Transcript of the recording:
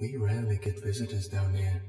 We rarely get visitors down here.